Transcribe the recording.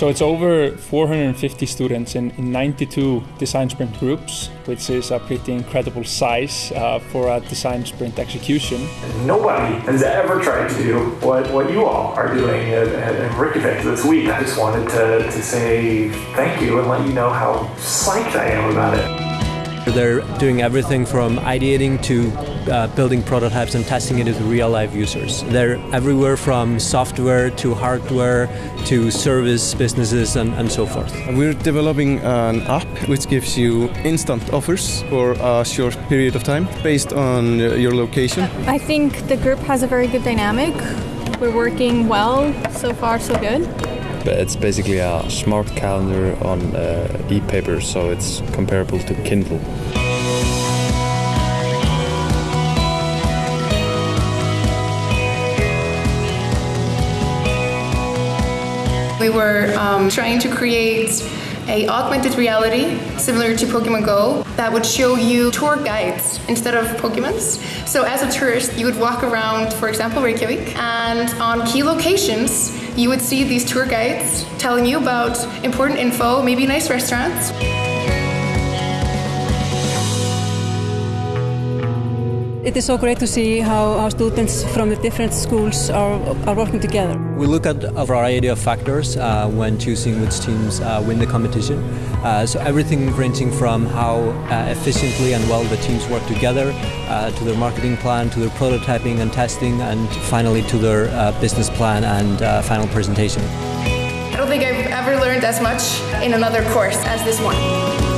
So it's over 450 students in, in 92 design sprint groups, which is a pretty incredible size uh, for a design sprint execution. Nobody has ever tried to do what, what you all are doing at, at Reykjavik this week. I just wanted to, to say thank you and let you know how psyched I am about it. They're doing everything from ideating to uh, building prototypes and testing it with real life users. They're everywhere from software to hardware to service businesses and, and so forth. We're developing an app which gives you instant offers for a short period of time based on your location. I think the group has a very good dynamic. We're working well, so far so good. It's basically a smart calendar on uh, e-paper, so it's comparable to Kindle. We were um, trying to create a augmented reality similar to Pokemon Go that would show you tour guides instead of Pokemons. So as a tourist, you would walk around, for example, Reykjavik, and on key locations, you would see these tour guides telling you about important info, maybe nice restaurants. It is so great to see how, how students from the different schools are, are working together. We look at a variety of factors uh, when choosing which teams uh, win the competition. Uh, so everything ranging from how uh, efficiently and well the teams work together, uh, to their marketing plan, to their prototyping and testing, and finally to their uh, business plan and final presentation. I don't think I've ever learned as much in another course as this one.